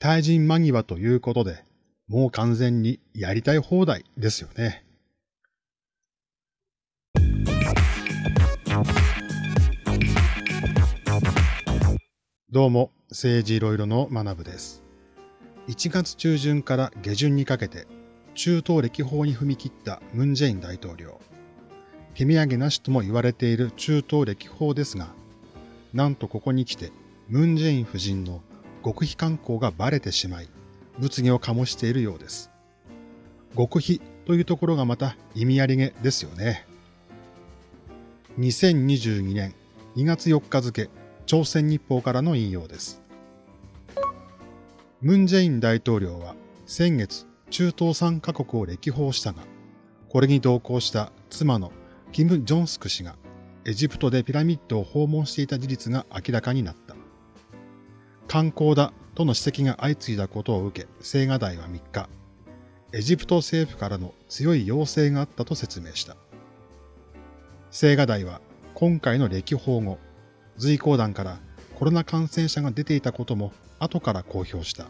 対人間際ということで、もう完全にやりたい放題ですよね。どうも、政治いろいろの学部です。1月中旬から下旬にかけて、中東歴訪に踏み切ったムン・ジェイン大統領。手土産なしとも言われている中東歴訪ですが、なんとここに来て、ムン・ジェイン夫人の極秘観光がバレてしまい、物議を醸しているようです。極秘というところがまた意味ありげですよね。2022年2月4日付、朝鮮日報からの引用です。ムン・ジェイン大統領は先月中東3カ国を歴訪したが、これに同行した妻のキム・ジョンスク氏がエジプトでピラミッドを訪問していた事実が明らかになった。観光だとの指摘が相次いだことを受け、青瓦台は3日、エジプト政府からの強い要請があったと説明した。青瓦台は今回の歴訪後、随行団からコロナ感染者が出ていたことも後から公表した。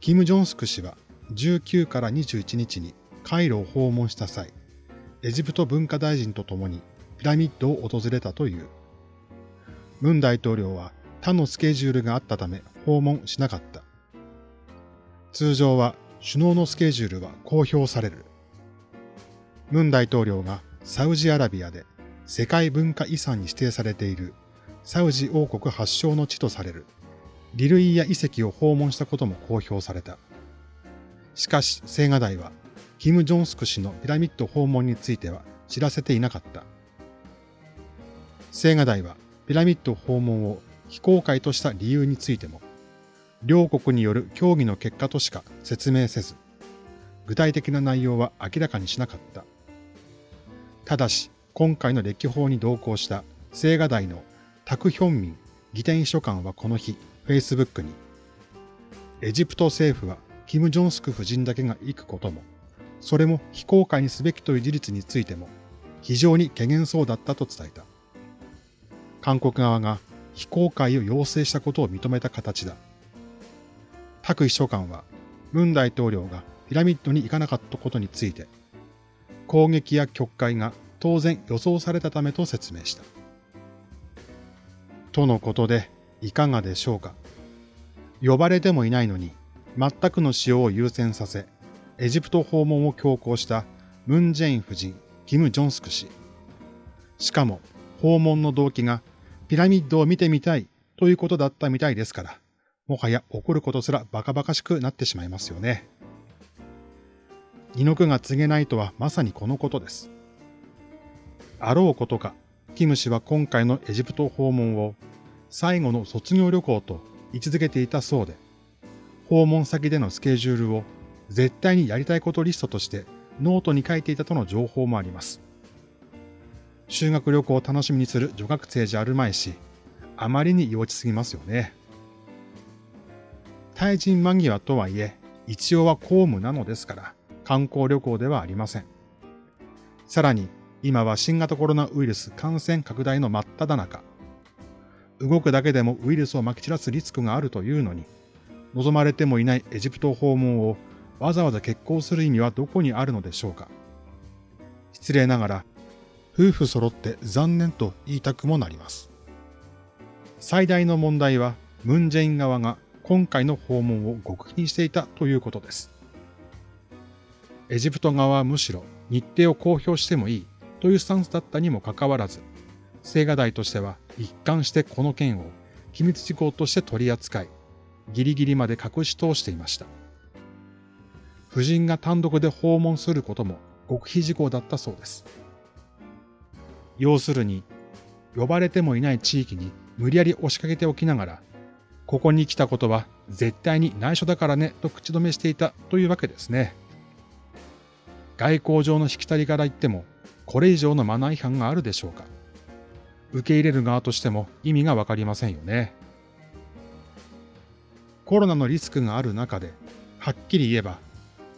キム・ジョンスク氏は19から21日にカイロを訪問した際、エジプト文化大臣と共にピラミッドを訪れたという。ムン大統領は他のスケジュールがあったため訪問しなかった。通常は首脳のスケジュールは公表される。ムン大統領がサウジアラビアで世界文化遺産に指定されているサウジ王国発祥の地とされるリルイヤ遺跡を訪問したことも公表された。しかし、青瓦台は、キム・ジョンスク氏のピラミッド訪問については知らせていなかった。青瓦台は、ピラミッド訪問を非公開とした理由についても、両国による協議の結果としか説明せず、具体的な内容は明らかにしなかった。ただし、今回の歴訪に同行した青瓦台のタク・ヒョンミン議典秘書官はこの日、Facebook に、エジプト政府はキム・ジョンスク夫人だけが行くことも、それも非公開にすべきという事実についても、非常に懸念そうだったと伝えた。韓国側が非公開を要請したことを認めた形だ。タク秘書官は、ムン大統領がピラミッドに行かなかったことについて、攻撃や曲解が当然予想されたためと説明した。とのことで、いかがでしょうか。呼ばれてもいないのに、全くの使用を優先させ、エジプト訪問を強行したムン・ジェイン夫人、キム・ジョンスク氏。しかも、訪問の動機がピラミッドを見てみたいということだったみたいですから、もはや怒ることすらバカバカしくなってしまいますよね。二の句が継げないとはまさにこのことです。あろうことか、キム氏は今回のエジプト訪問を最後の卒業旅行と位置づけていたそうで、訪問先でのスケジュールを絶対にやりたいことリストとしてノートに書いていたとの情報もあります。修学旅行を楽しみにする女学生じゃあるまいし、あまりに幼稚すぎますよね。対人間際とはいえ、一応は公務なのですから、観光旅行ではありません。さらに、今は新型コロナウイルス感染拡大の真っ只中。動くだけでもウイルスを撒き散らすリスクがあるというのに、望まれてもいないエジプト訪問をわざわざ決行する意味はどこにあるのでしょうか。失礼ながら、夫婦揃って残念と言いたくもなります。最大の問題は、ムンジェイン側が今回の訪問を極秘にしていたということです。エジプト側はむしろ日程を公表してもいいというスタンスだったにもかかわらず、青瓦台としては一貫してこの件を機密事項として取り扱い、ギリギリまで隠し通していました。夫人が単独で訪問することも極秘事項だったそうです。要するに、呼ばれてもいない地域に無理やり押しかけておきながら、ここに来たことは絶対に内緒だからねと口止めしていたというわけですね。外交上のしきたりから言っても、これ以上のマナー違反があるでしょうか受け入れる側としても意味がわかりませんよね。コロナのリスクがある中で、はっきり言えば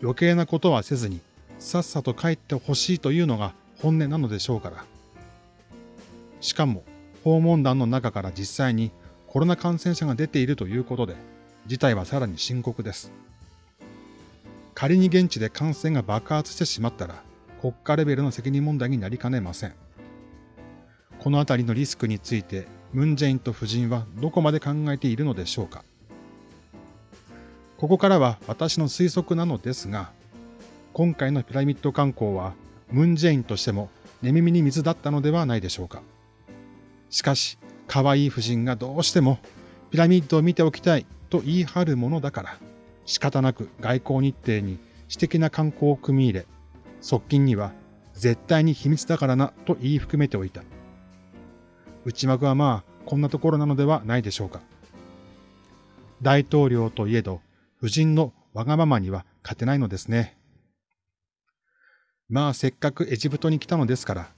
余計なことはせずにさっさと帰ってほしいというのが本音なのでしょうから。しかも訪問団の中から実際にコロナ感染者が出ているということで、事態はさらに深刻です。仮に現地で感染が爆発してしまったら、国家レベルの責任問題になりかねません。このあたりのリスクについて、ムン・ジェインと夫人はどこまで考えているのでしょうか。ここからは私の推測なのですが、今回のピラミッド観光は、ムン・ジェインとしても寝耳に水だったのではないでしょうか。しかし、可愛い夫人がどうしてもピラミッドを見ておきたいと言い張るものだから、仕方なく外交日程に私的な観光を組み入れ、側近には絶対に秘密だからなと言い含めておいた。内幕はまあこんなところなのではないでしょうか。大統領といえど、夫人のわがままには勝てないのですね。まあせっかくエジプトに来たのですから、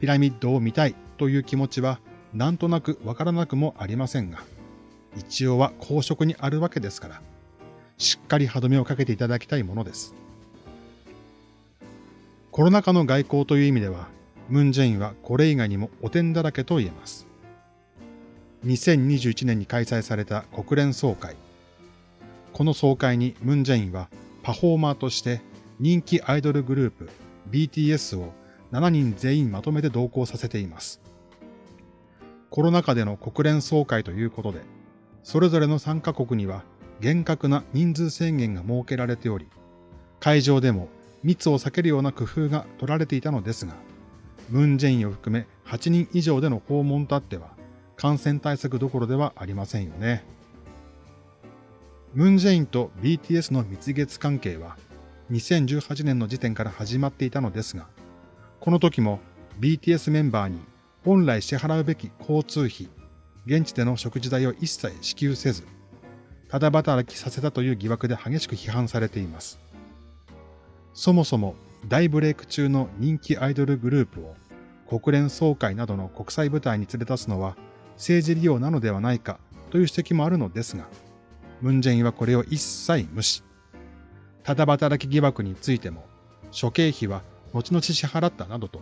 ピラミッドを見たいという気持ちはなんとなくわからなくもありませんが、一応は公職にあるわけですから、しっかり歯止めをかけていただきたいものです。コロナ禍の外交という意味では、ムン・ジェインはこれ以外にも汚点だらけと言えます。2021年に開催された国連総会。この総会にムン・ジェインはパフォーマーとして人気アイドルグループ BTS を7人全員まとめて同行させています。コロナ禍での国連総会ということで、それぞれの参加国には厳格な人数制限が設けられており、会場でも密を避けるような工夫が取られていたのですが、ムン・ジェインを含め8人以上での訪問とあっては、感染対策どころではありませんよね。ムン・ジェインと BTS の蜜月関係は、2018年の時点から始まっていたのですが、この時も BTS メンバーに本来支払うべき交通費、現地での食事代を一切支給せず、ただ働きさせたという疑惑で激しく批判されています。そもそも大ブレイク中の人気アイドルグループを国連総会などの国際舞台に連れ出すのは政治利用なのではないかという指摘もあるのですが、ムンジェインはこれを一切無視。ただ働き疑惑についても、諸経費は後々支払ったなどと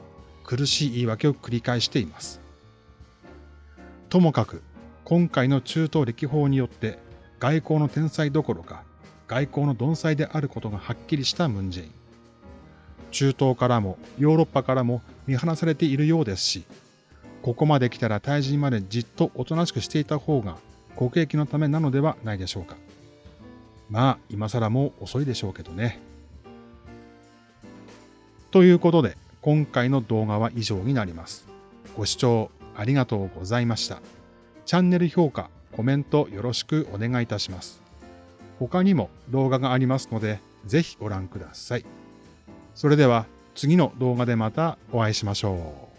苦しい言い訳を繰り返しています。ともかく、今回の中東歴訪によって外交の天才どころか外交の鈍才であることがはっきりしたムンジェイン。中東からもヨーロッパからも見放されているようですし、ここまで来たら退陣までじっとおとなしくしていた方が国益のためなのではないでしょうか。まあ、今更もう遅いでしょうけどね。ということで、今回の動画は以上になります。ご視聴ありがとうございました。チャンネル評価、コメントよろしくお願いいたします。他にも動画がありますので、ぜひご覧ください。それでは次の動画でまたお会いしましょう。